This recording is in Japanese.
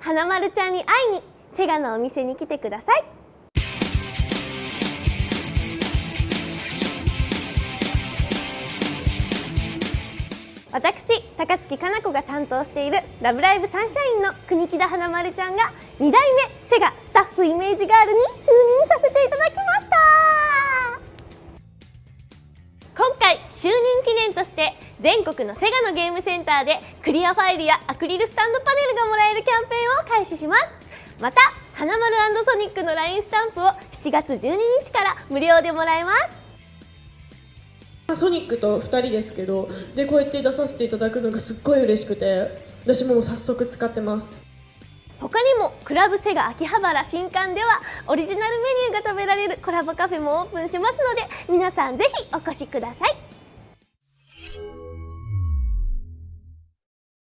花丸ちゃんに会いにセガのお店に来てください。私高槻かな子が担当している「ラブライブサンシャイン」の国木田花丸ちゃんが2代目セガスタッフイメージガールに就任させていただきました。今回就任記念として全国のセガのゲームセンターでクリアファイルやアクリルスタンドパネルがもらえるキャンペーンを開始します。また花丸ソニックの LINE スタンプを7月12日から無料でもらえます。ソニックと2人ですけどでこうやって出させていただくのがすっごい嬉しくて私も早速使ってます。他にもクラブセガ秋葉原新館ではオリジナルメニューが食べられるコラボカフェもオープンしますので皆さんぜひお越しください